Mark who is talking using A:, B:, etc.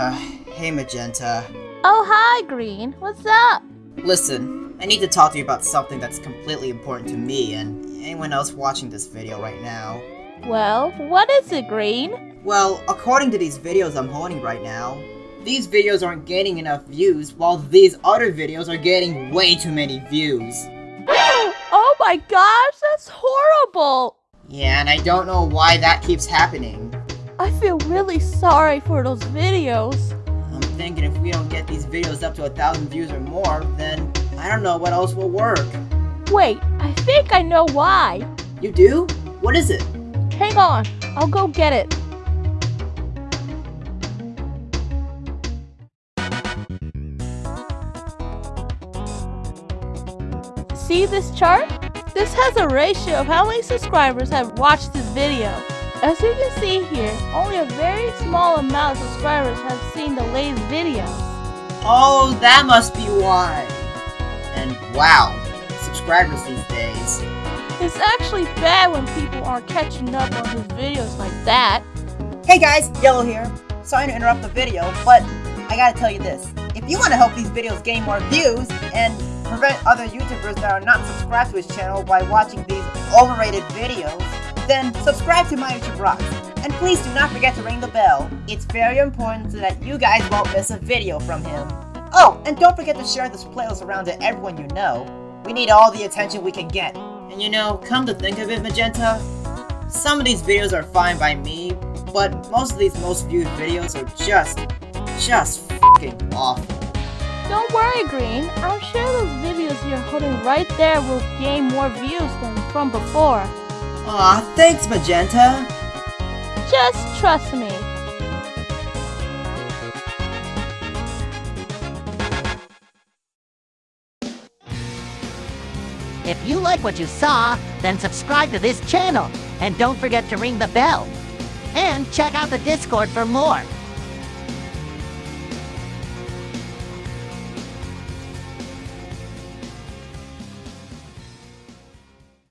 A: Hey Magenta.
B: Oh, hi, Green. What's up?
A: Listen, I need to talk to you about something that's completely important to me and anyone else watching this video right now.
B: Well, what is it, Green?
A: Well, according to these videos I'm holding right now, these videos aren't getting enough views, while these other videos are getting way too many views.
B: Oh my gosh, that's horrible!
A: Yeah, and I don't know why that keeps happening.
B: I feel really sorry for those videos.
A: I'm thinking if we don't get these videos up to a thousand views or more, then I don't know what else will work.
B: Wait, I think I know why.
A: You do? What is it?
B: Hang on, I'll go get it. See this chart? This has a ratio of how many subscribers have watched this video. As you can see here, only a very small amount of subscribers have seen the latest videos.
A: Oh, that must be why. And wow, subscribers these days.
B: It's actually bad when people aren't catching up on his videos like that.
C: Hey guys, Yellow here. Sorry to interrupt the video, but I gotta tell you this. If you want to help these videos gain more views and prevent other YouTubers that are not subscribed to his channel by watching these overrated videos, then subscribe to My YouTube Rocks. And please do not forget to ring the bell. It's very important so that you guys won't miss a video from him. Oh, and don't forget to share this playlist around to everyone you know. We need all the attention we can get.
A: And you know, come to think of it, Magenta, some of these videos are fine by me, but most of these most viewed videos are just, just fucking awful.
B: Don't worry, Green. I'm sure those videos you're holding right there will gain more views than from before.
A: Aw, thanks, Magenta.
B: Just trust me.
D: If you like what you saw, then subscribe to this channel. And don't forget to ring the bell. And check out the Discord for more.